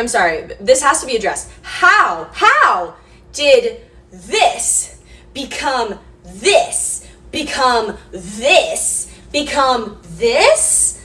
I'm sorry, this has to be addressed. How, how did this become this, become this, become this?